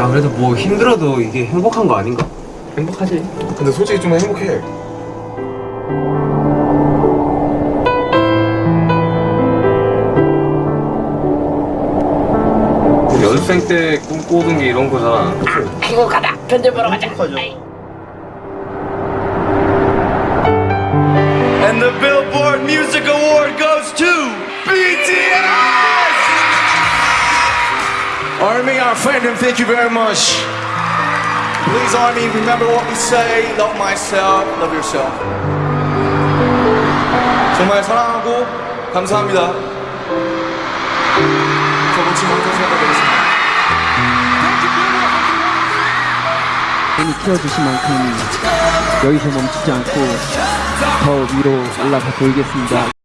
아 그래도 뭐 힘들어도 이게 행복한 거 아닌가? 행복하지 근데 솔직히 좀 행복해. 연습생 때 꿈꾸던 게 이런 거잖아 행복하다. 편집 보러 가자. And the Billboard Music Award goes to Army, our friend, and thank you very much. Please, Army, remember what we say. Love myself, love yourself. 정말 사랑하고 감사합니다. 저 멋진 방송 생각하겠습니다. 많이 키워주신 만큼 여기서 멈추지 않고 더 위로 올라가 보이겠습니다.